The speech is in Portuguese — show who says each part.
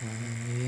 Speaker 1: years